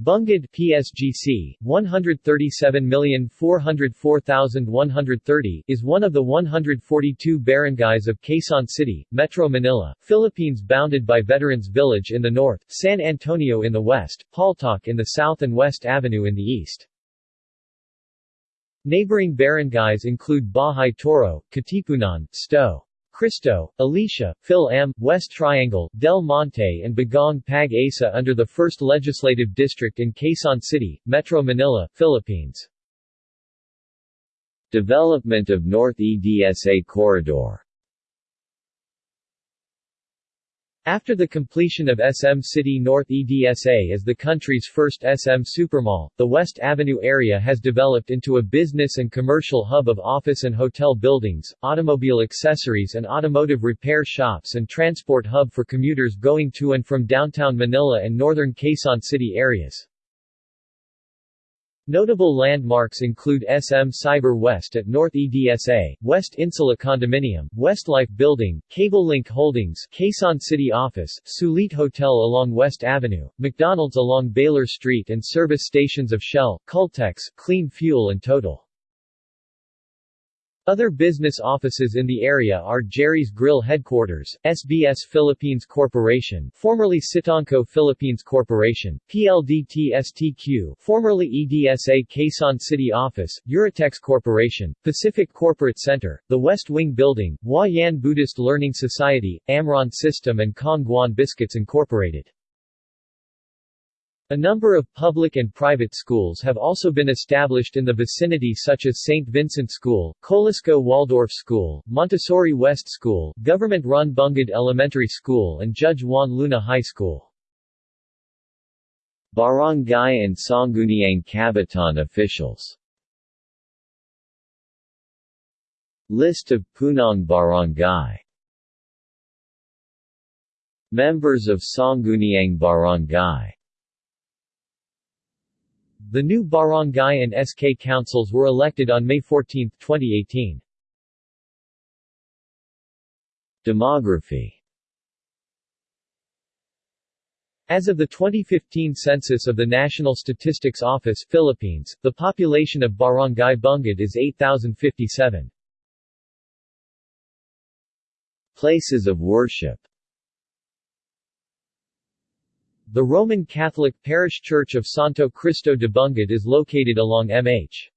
Bungad PSGC 137,404,130 is one of the 142 barangays of Quezon City, Metro Manila, Philippines bounded by Veterans Village in the north, San Antonio in the west, Paltok in the south and West Avenue in the east. Neighboring barangays include Bahay Toro, Katipunan, Sto. Cristo, Alicia, Phil Am, West Triangle, Del Monte and Bagong Pag Asa under the 1st Legislative District in Quezon City, Metro Manila, Philippines. Development of North EDSA Corridor After the completion of SM City North EDSA as the country's first SM supermall, the West Avenue area has developed into a business and commercial hub of office and hotel buildings, automobile accessories and automotive repair shops and transport hub for commuters going to and from downtown Manila and northern Quezon City areas. Notable landmarks include SM Cyber West at North EDSA, West Insula Condominium, Westlife Building, CableLink Holdings, Quezon City Office, Sulit Hotel along West Avenue, McDonald's along Baler Street and service stations of Shell, Caltex, Clean Fuel and Total. Other business offices in the area are Jerry's Grill Headquarters, SBS Philippines Corporation formerly Sitonco Philippines Corporation, PLDT-STQ formerly EDSA Quezon City Office, Eurotex Corporation, Pacific Corporate Center, the West Wing Building, Hua Yan Buddhist Learning Society, Amron System and Kong Guan Biscuits Incorporated. A number of public and private schools have also been established in the vicinity such as St. Vincent School, Colisco Waldorf School, Montessori West School, government-run Bungad Elementary School and Judge Juan Luna High School. Barangay and Sangguniang Kabataan officials List of Punong Barangay Members of Sangguniang Barangay the new barangay and SK councils were elected on May 14, 2018. Demography As of the 2015 census of the National Statistics Office Philippines, the population of Barangay Bungad is 8,057. Places of worship the Roman Catholic parish church of Santo Cristo de Bungad is located along MH.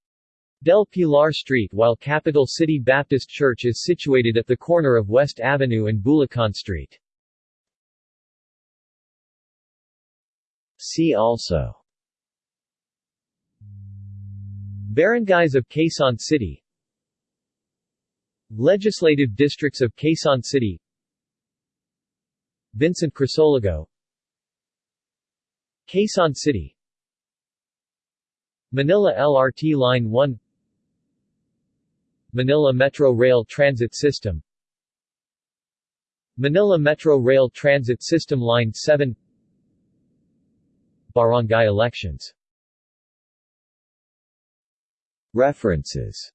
Del Pilar Street while Capital City Baptist Church is situated at the corner of West Avenue and Bulacan Street. See also Barangays of Quezon City Legislative districts of Quezon City Vincent Crisologo Quezon City. Manila LRT Line 1 Manila Metro Rail Transit System. Manila Metro Rail Transit System Line 7 Barangay elections. References